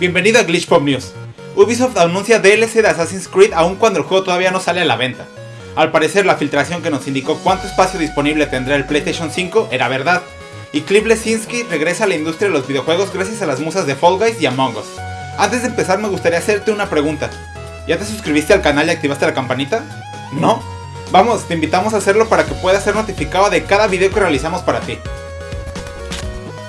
Bienvenido a Glitch Pop News. Ubisoft anuncia DLC de Assassin's Creed aun cuando el juego todavía no sale a la venta. Al parecer la filtración que nos indicó cuánto espacio disponible tendrá el PlayStation 5 era verdad, y Cliff Lesinski regresa a la industria de los videojuegos gracias a las musas de Fall Guys y Among Us. Antes de empezar me gustaría hacerte una pregunta. ¿Ya te suscribiste al canal y activaste la campanita? ¿No? Vamos, te invitamos a hacerlo para que puedas ser notificado de cada video que realizamos para ti.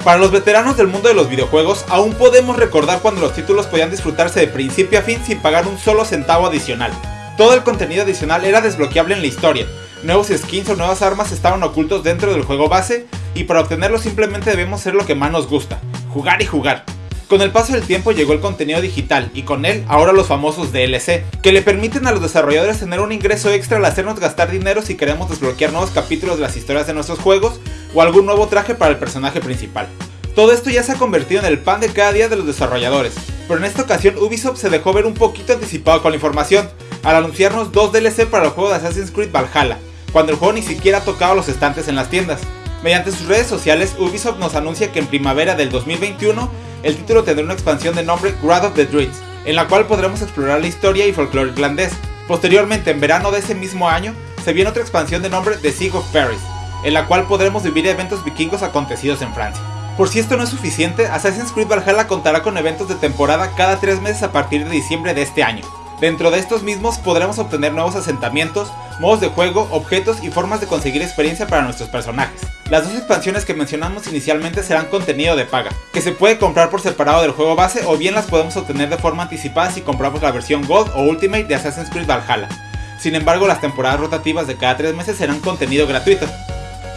Para los veteranos del mundo de los videojuegos, aún podemos recordar cuando los títulos podían disfrutarse de principio a fin sin pagar un solo centavo adicional. Todo el contenido adicional era desbloqueable en la historia, nuevos skins o nuevas armas estaban ocultos dentro del juego base, y para obtenerlo simplemente debemos hacer lo que más nos gusta, jugar y jugar. Con el paso del tiempo llegó el contenido digital y con él ahora los famosos DLC, que le permiten a los desarrolladores tener un ingreso extra al hacernos gastar dinero si queremos desbloquear nuevos capítulos de las historias de nuestros juegos o algún nuevo traje para el personaje principal. Todo esto ya se ha convertido en el pan de cada día de los desarrolladores, pero en esta ocasión Ubisoft se dejó ver un poquito anticipado con la información, al anunciarnos dos DLC para el juego de Assassin's Creed Valhalla, cuando el juego ni siquiera ha tocado los estantes en las tiendas. Mediante sus redes sociales, Ubisoft nos anuncia que en primavera del 2021 el título tendrá una expansión de nombre Grad of the Druids, en la cual podremos explorar la historia y folclore irlandés. Posteriormente, en verano de ese mismo año, se viene otra expansión de nombre The Siege of Paris, en la cual podremos vivir eventos vikingos acontecidos en Francia. Por si esto no es suficiente, Assassin's Creed Valhalla contará con eventos de temporada cada 3 meses a partir de diciembre de este año. Dentro de estos mismos podremos obtener nuevos asentamientos, modos de juego, objetos y formas de conseguir experiencia para nuestros personajes. Las dos expansiones que mencionamos inicialmente serán contenido de paga, que se puede comprar por separado del juego base o bien las podemos obtener de forma anticipada si compramos la versión Gold o Ultimate de Assassin's Creed Valhalla. Sin embargo, las temporadas rotativas de cada 3 meses serán contenido gratuito.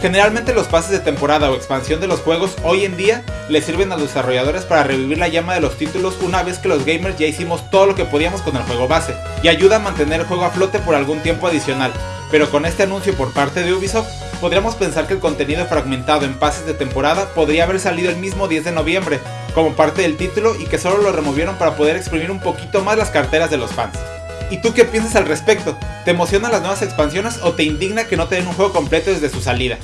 Generalmente los pases de temporada o expansión de los juegos hoy en día le sirven a los desarrolladores para revivir la llama de los títulos una vez que los gamers ya hicimos todo lo que podíamos con el juego base, y ayuda a mantener el juego a flote por algún tiempo adicional, pero con este anuncio por parte de Ubisoft, podríamos pensar que el contenido fragmentado en pases de temporada podría haber salido el mismo 10 de noviembre, como parte del título y que solo lo removieron para poder exprimir un poquito más las carteras de los fans. ¿Y tú qué piensas al respecto? ¿Te emocionan las nuevas expansiones o te indigna que no te den un juego completo desde su salida?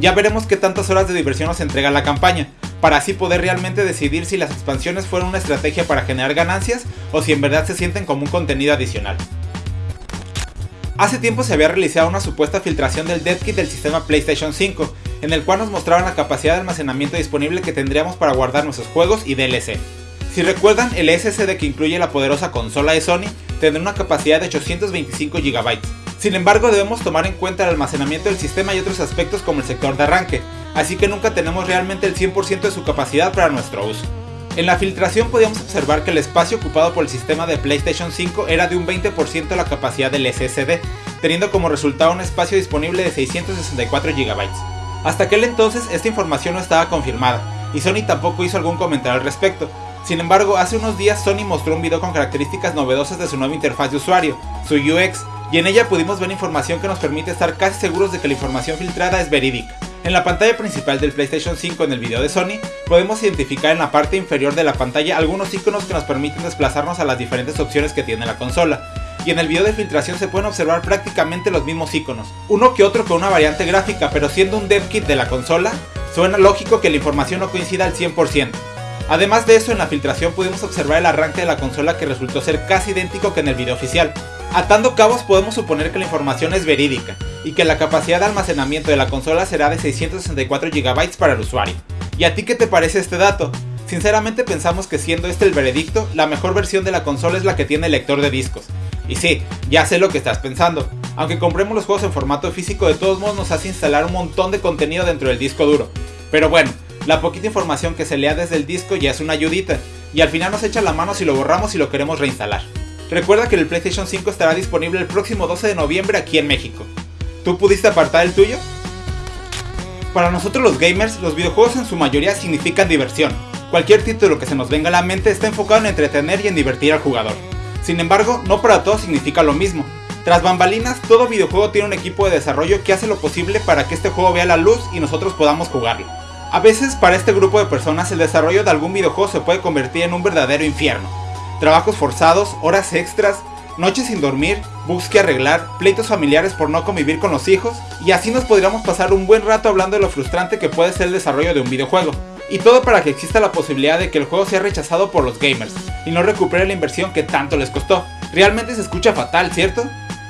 Ya veremos qué tantas horas de diversión nos entrega la campaña, para así poder realmente decidir si las expansiones fueron una estrategia para generar ganancias o si en verdad se sienten como un contenido adicional. Hace tiempo se había realizado una supuesta filtración del kit del sistema PlayStation 5, en el cual nos mostraban la capacidad de almacenamiento disponible que tendríamos para guardar nuestros juegos y DLC. Si recuerdan, el SSD que incluye la poderosa consola de Sony tendrá una capacidad de 825 GB. Sin embargo, debemos tomar en cuenta el almacenamiento del sistema y otros aspectos como el sector de arranque, así que nunca tenemos realmente el 100% de su capacidad para nuestro uso. En la filtración podíamos observar que el espacio ocupado por el sistema de PlayStation 5 era de un 20% de la capacidad del SSD, teniendo como resultado un espacio disponible de 664 GB. Hasta aquel entonces esta información no estaba confirmada, y Sony tampoco hizo algún comentario al respecto, sin embargo, hace unos días Sony mostró un video con características novedosas de su nueva interfaz de usuario, su UX, y en ella pudimos ver información que nos permite estar casi seguros de que la información filtrada es verídica. En la pantalla principal del PlayStation 5 en el video de Sony, podemos identificar en la parte inferior de la pantalla algunos iconos que nos permiten desplazarnos a las diferentes opciones que tiene la consola. Y en el video de filtración se pueden observar prácticamente los mismos iconos, uno que otro con una variante gráfica, pero siendo un dev kit de la consola, suena lógico que la información no coincida al 100%. Además de eso, en la filtración pudimos observar el arranque de la consola que resultó ser casi idéntico que en el video oficial. Atando cabos podemos suponer que la información es verídica, y que la capacidad de almacenamiento de la consola será de 664 GB para el usuario. ¿Y a ti qué te parece este dato? Sinceramente pensamos que siendo este el veredicto, la mejor versión de la consola es la que tiene lector de discos. Y sí, ya sé lo que estás pensando. Aunque compremos los juegos en formato físico, de todos modos nos hace instalar un montón de contenido dentro del disco duro. Pero bueno, la poquita información que se lea desde el disco ya es una ayudita, y al final nos echa la mano si lo borramos y lo queremos reinstalar. Recuerda que el PlayStation 5 estará disponible el próximo 12 de noviembre aquí en México. ¿Tú pudiste apartar el tuyo? Para nosotros los gamers, los videojuegos en su mayoría significan diversión. Cualquier título que se nos venga a la mente está enfocado en entretener y en divertir al jugador. Sin embargo, no para todos significa lo mismo. Tras bambalinas, todo videojuego tiene un equipo de desarrollo que hace lo posible para que este juego vea la luz y nosotros podamos jugarlo. A veces para este grupo de personas el desarrollo de algún videojuego se puede convertir en un verdadero infierno. Trabajos forzados, horas extras, noches sin dormir, bugs que arreglar, pleitos familiares por no convivir con los hijos, y así nos podríamos pasar un buen rato hablando de lo frustrante que puede ser el desarrollo de un videojuego. Y todo para que exista la posibilidad de que el juego sea rechazado por los gamers y no recupere la inversión que tanto les costó. Realmente se escucha fatal, ¿cierto?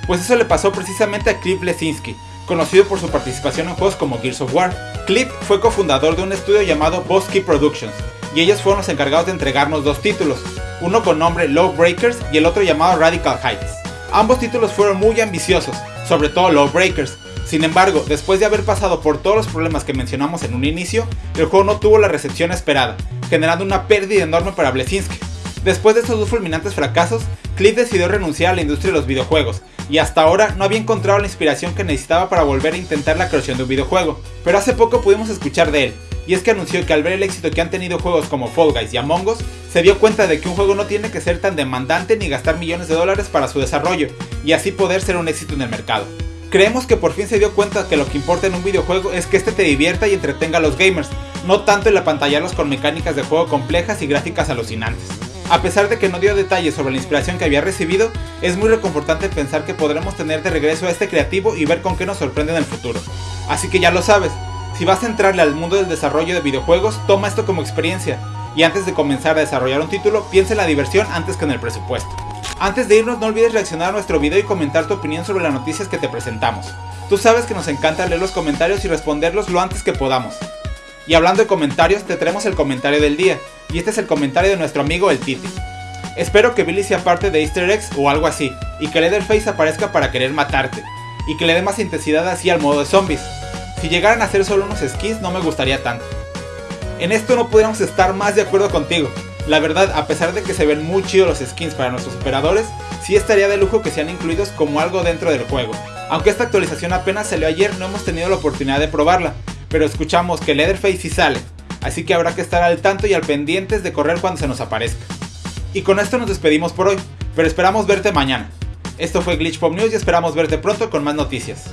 Pues eso le pasó precisamente a Cliff Lesinski, conocido por su participación en juegos como Gears of War. Cliff fue cofundador de un estudio llamado Bosky Productions, y ellos fueron los encargados de entregarnos dos títulos, uno con nombre Low Breakers y el otro llamado Radical Heights. Ambos títulos fueron muy ambiciosos, sobre todo Low Breakers. Sin embargo, después de haber pasado por todos los problemas que mencionamos en un inicio, el juego no tuvo la recepción esperada, generando una pérdida enorme para Blesinski. Después de estos dos fulminantes fracasos, Cliff decidió renunciar a la industria de los videojuegos, y hasta ahora no había encontrado la inspiración que necesitaba para volver a intentar la creación de un videojuego. Pero hace poco pudimos escuchar de él, y es que anunció que al ver el éxito que han tenido juegos como Fall Guys y Among Us, se dio cuenta de que un juego no tiene que ser tan demandante ni gastar millones de dólares para su desarrollo, y así poder ser un éxito en el mercado. Creemos que por fin se dio cuenta que lo que importa en un videojuego es que este te divierta y entretenga a los gamers, no tanto el apantallarlos con mecánicas de juego complejas y gráficas alucinantes. A pesar de que no dio detalles sobre la inspiración que había recibido, es muy reconfortante pensar que podremos tener de regreso a este creativo y ver con qué nos sorprende en el futuro. Así que ya lo sabes, si vas a entrarle al mundo del desarrollo de videojuegos, toma esto como experiencia, y antes de comenzar a desarrollar un título, piensa en la diversión antes que en el presupuesto. Antes de irnos no olvides reaccionar a nuestro video y comentar tu opinión sobre las noticias que te presentamos. Tú sabes que nos encanta leer los comentarios y responderlos lo antes que podamos. Y hablando de comentarios, te traemos el comentario del día, y este es el comentario de nuestro amigo el Titi. Espero que Billy sea parte de Easter eggs o algo así, y que Leatherface aparezca para querer matarte, y que le dé más intensidad así al modo de zombies. Si llegaran a ser solo unos skins no me gustaría tanto. En esto no podríamos estar más de acuerdo contigo. La verdad, a pesar de que se ven muy chidos los skins para nuestros operadores, sí estaría de lujo que sean incluidos como algo dentro del juego. Aunque esta actualización apenas salió ayer, no hemos tenido la oportunidad de probarla, pero escuchamos que Leatherface sí sale, así que habrá que estar al tanto y al pendientes de correr cuando se nos aparezca. Y con esto nos despedimos por hoy, pero esperamos verte mañana. Esto fue Glitch Pop News y esperamos verte pronto con más noticias.